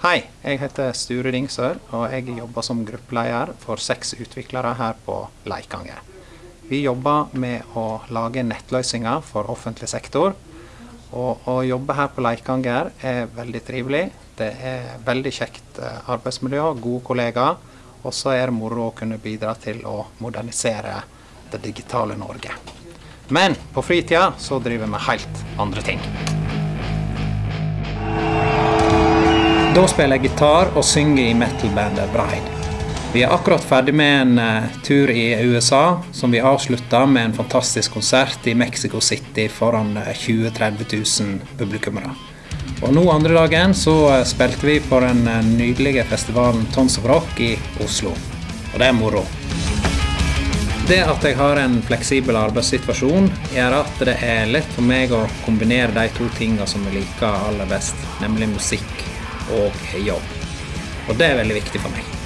Hei, jeg heter Sture Dingsør, og jeg jobber som gruppeleder for seks utviklere her på Leikanger. Vi jobber med å lage nettløsninger for offentlig sektor. Og å jobbe her på Leikanger er veldig trivelig. Det er veldig kjekt eh, arbeidsmiljø, gode kollegaer. Og så er det moro å kunne bidra til å modernisere det digitale Norge. Men på fritida så driver vi med helt andre ting. Da spiller jeg gitar og synger i metal-bandet Bride. Vi er akkurat ferdig med en uh, tur i USA, som vi avslutta med en fantastisk konsert i Mexico City foran uh, 20 000-30 000 publikummere. Og nå andre dagen så uh, spilte vi på den nydelige festivalen Tons of Rock i Oslo. Og det er moro. Det at jeg har en fleksibel arbeidssituasjon, gjør at det er lett for meg å kombinere de to tingene som jeg liker aller best, nemlig musikk og jobb. Og det er veldig viktig for meg.